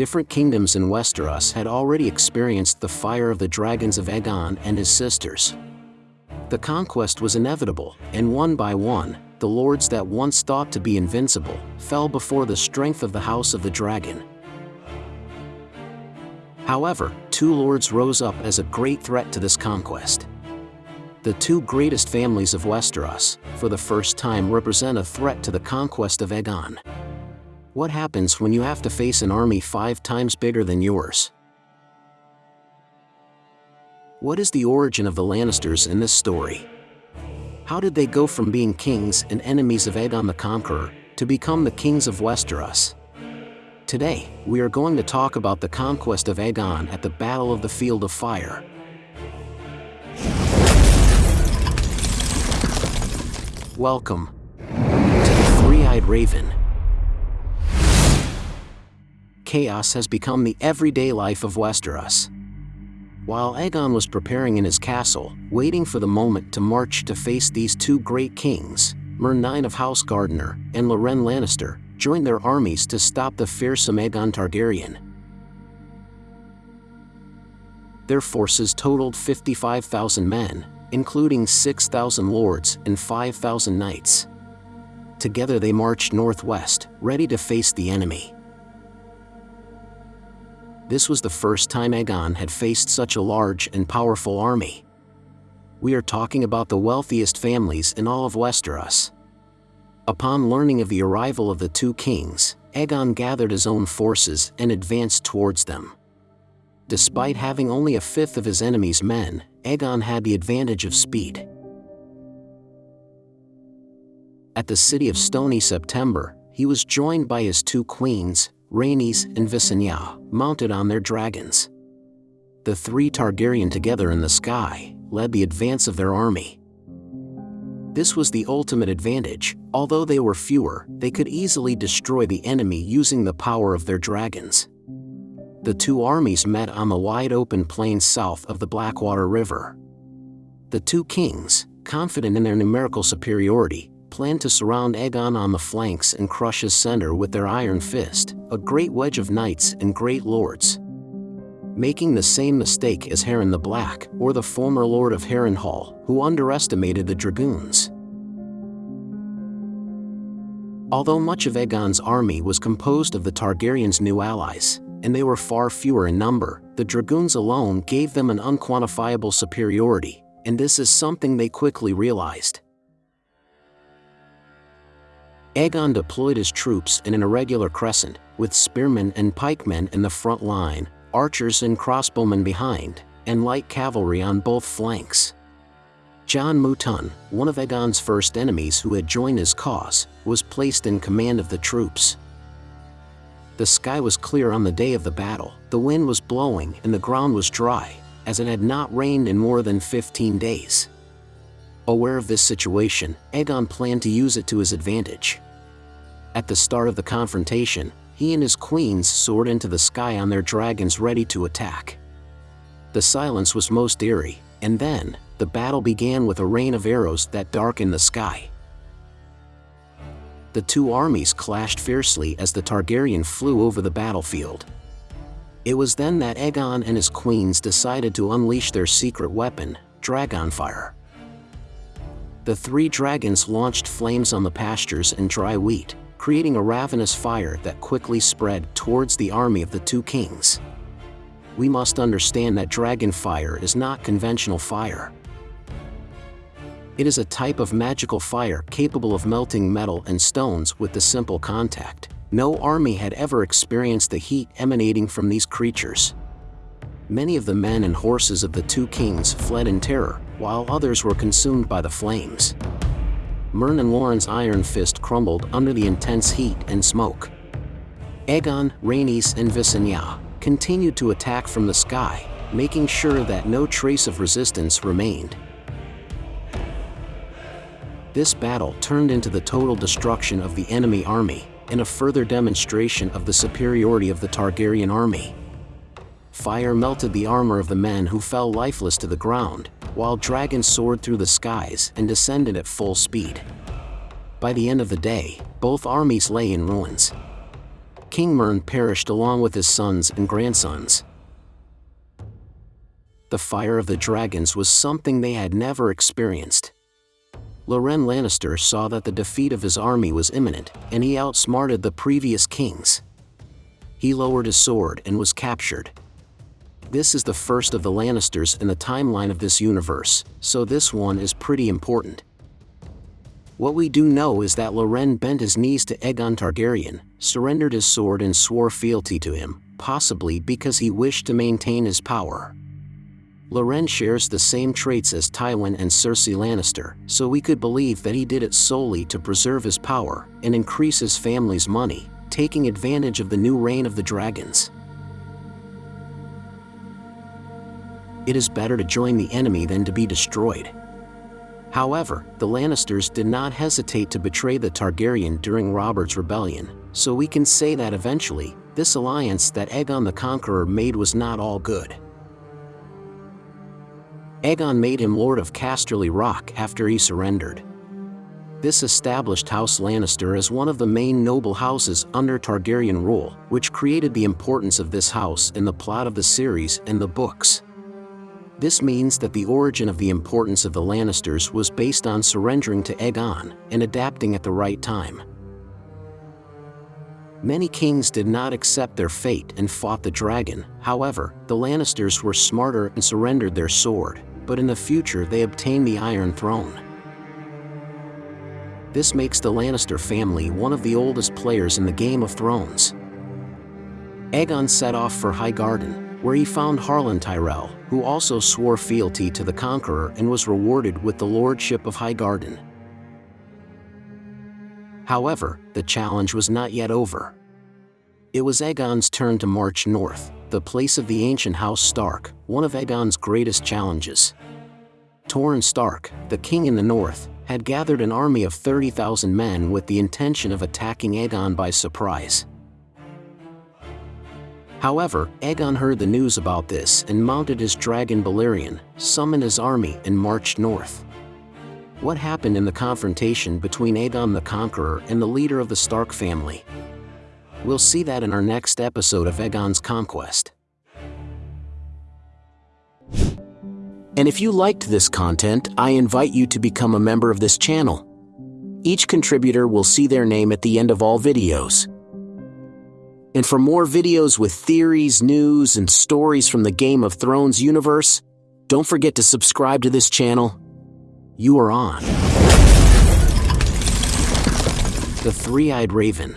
different kingdoms in Westeros had already experienced the fire of the dragons of Aegon and his sisters. The conquest was inevitable, and one by one, the lords that once thought to be invincible fell before the strength of the House of the Dragon. However, two lords rose up as a great threat to this conquest. The two greatest families of Westeros, for the first time represent a threat to the conquest of Aegon. What happens when you have to face an army five times bigger than yours? What is the origin of the Lannisters in this story? How did they go from being kings and enemies of Aegon the Conqueror to become the kings of Westeros? Today, we are going to talk about the conquest of Aegon at the Battle of the Field of Fire. Welcome to the Three-Eyed Raven. Chaos has become the everyday life of Westeros. While Aegon was preparing in his castle, waiting for the moment to march to face these two great kings, Myrnine of House Gardener and Loren Lannister joined their armies to stop the fearsome Aegon Targaryen. Their forces totaled 55,000 men, including 6,000 lords and 5,000 knights. Together they marched northwest, ready to face the enemy. This was the first time Aegon had faced such a large and powerful army. We are talking about the wealthiest families in all of Westeros. Upon learning of the arrival of the two kings, Aegon gathered his own forces and advanced towards them. Despite having only a fifth of his enemy's men, Aegon had the advantage of speed. At the city of Stony September, he was joined by his two queens, Rhaenys and Visenya, mounted on their dragons. The three Targaryen together in the sky led the advance of their army. This was the ultimate advantage, although they were fewer, they could easily destroy the enemy using the power of their dragons the two armies met on the wide open plains south of the Blackwater River. The two kings, confident in their numerical superiority, planned to surround Aegon on the flanks and crush his center with their iron fist, a great wedge of knights and great lords. Making the same mistake as Harren the Black, or the former lord of Harrenhal, who underestimated the dragons. Although much of Aegon's army was composed of the Targaryens' new allies, and they were far fewer in number, the dragons alone gave them an unquantifiable superiority, and this is something they quickly realized. Aegon deployed his troops in an irregular crescent, with spearmen and pikemen in the front line, archers and crossbowmen behind, and light cavalry on both flanks. Jon Mooton, one of Aegon's first enemies who had joined his cause, was placed in command of the troops. The sky was clear on the day of the battle, the wind was blowing and the ground was dry, as it had not rained in more than 15 days. Aware of this situation, Aegon planned to use it to his advantage. At the start of the confrontation, he and his queens soared into the sky on their dragons ready to attack. The silence was most eerie, and then, the battle began with a rain of arrows that darkened the sky the two armies clashed fiercely as the Targaryen flew over the battlefield. It was then that Aegon and his queens decided to unleash their secret weapon, Dragonfire. The three dragons launched flames on the pastures and dry wheat, creating a ravenous fire that quickly spread towards the army of the two kings. We must understand that dragon fire is not conventional fire. It is a type of magical fire capable of melting metal and stones with the simple contact. No army had ever experienced the heat emanating from these creatures. Many of the men and horses of the two kings fled in terror, while others were consumed by the flames. Myrna Loren's iron fist crumbled under the intense heat and smoke. Aegon, Rhaenys, and Visenya continued to attack from the sky, making sure that no trace of resistance remained. This battle turned into the total destruction of the enemy army, and a further demonstration of the superiority of the Targaryen army. Fire melted the armor of the men who fell lifeless to the ground, while dragons soared through the skies and descended at full speed. By the end of the day, both armies lay in ruins. King Mern perished along with his sons and grandsons. The fire of the dragons was something they had never experienced. Loren Lannister saw that the defeat of his army was imminent, and he outsmarted the previous kings. He lowered his sword and was captured. This is the first of the Lannisters in the timeline of this universe, so this one is pretty important. What we do know is that Loren bent his knees to Aegon Targaryen, surrendered his sword and swore fealty to him, possibly because he wished to maintain his power. Loren shares the same traits as Tywin and Cersei Lannister, so we could believe that he did it solely to preserve his power and increase his family's money, taking advantage of the new reign of the dragons. It is better to join the enemy than to be destroyed. However, the Lannisters did not hesitate to betray the Targaryen during Robert's rebellion, so we can say that eventually, this alliance that Aegon the Conqueror made was not all good. Aegon made him Lord of Casterly Rock after he surrendered. This established House Lannister as one of the main noble houses under Targaryen rule, which created the importance of this house in the plot of the series and the books. This means that the origin of the importance of the Lannisters was based on surrendering to Aegon and adapting at the right time. Many kings did not accept their fate and fought the dragon, however, the Lannisters were smarter and surrendered their sword, but in the future they obtained the Iron Throne. This makes the Lannister family one of the oldest players in the Game of Thrones. Aegon set off for Highgarden, where he found Harlan Tyrell, who also swore fealty to the Conqueror and was rewarded with the lordship of Highgarden. However, the challenge was not yet over. It was Aegon's turn to march north, the place of the ancient House Stark, one of Aegon's greatest challenges. Torrhen Stark, the king in the north, had gathered an army of 30,000 men with the intention of attacking Aegon by surprise. However, Aegon heard the news about this and mounted his dragon Balerion, summoned his army and marched north. What happened in the confrontation between Aegon the Conqueror and the leader of the Stark family? We'll see that in our next episode of Aegon's Conquest. And if you liked this content, I invite you to become a member of this channel. Each contributor will see their name at the end of all videos. And for more videos with theories, news, and stories from the Game of Thrones universe, don't forget to subscribe to this channel. You are on. The Three-Eyed Raven.